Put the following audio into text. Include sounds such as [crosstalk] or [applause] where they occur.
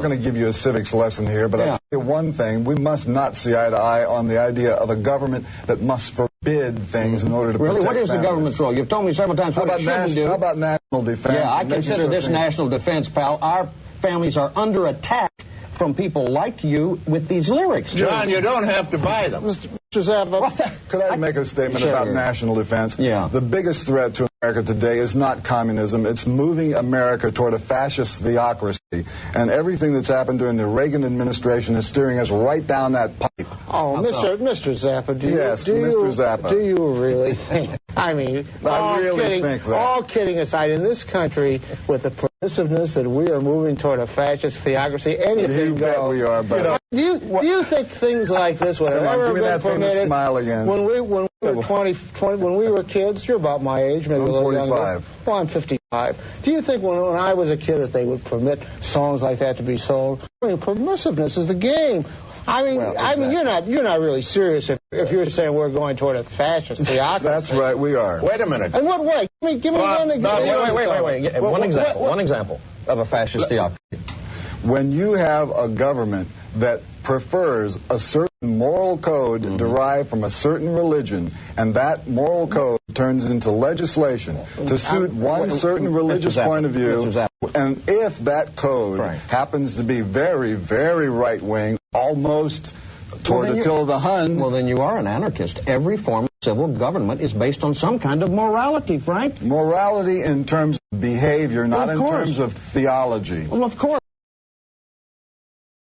I'm going to give you a civics lesson here, but Yeah. I'll tell you one thing. We must not see eye to eye on the idea of a government that must forbid things in order to Really? protect What is the government's role? You've told me several times How what about, it shouldn't nas- do. how about national defense? yeah, I consider sure this things- national defense, pal. Our families are under attack from people like you with these lyrics. John, you don't have to buy them. Mr. Zappa, Could I make a statement Sure. about national defense? Yeah. The biggest threat to America today is not communism. It's moving America toward a fascist theocracy. And everything that's happened during the Reagan administration is steering us right down that pipe. Oh, Mr. Mr. Zappa, do you, Yes, do Mr. you, Zappa. do you really think? I mean, [laughs] I all really kidding, think that. all kidding aside, in this country, with the permissiveness that we are moving toward a fascist theocracy, anything You bet goes. we are, but do you do you think things like this would [laughs] have on, ever give been that famous permitted? smile again. When we when we were 20, 20 when we were kids, you're about my age, maybe I'm a little 45. younger. Well, I'm 55. Do you think when, when I was a kid that they would permit songs like that to be sold? I mean, permissiveness is the game. I mean, Well, I mean, you're not you're not really serious if, if you're saying we're going toward a fascist theocracy. That's right, we are. Wait a minute. In what way? Give me, give me Bob, one Bob, example. Wait, wait, wait, wait, wait. What- one what- example. what- One example of a fascist theocracy. When you have a government that prefers a certain moral code Mm-hmm. derived from a certain religion, and that moral code turns into legislation to suit one certain religious point of view, and if that code Right. happens to be very, very right wing, almost toward you- Attila the Hun, Well, then you are an anarchist. Every form of civil government is based on some kind of morality, Frank. morality in terms of behavior, not of in terms of theology. Well, of course.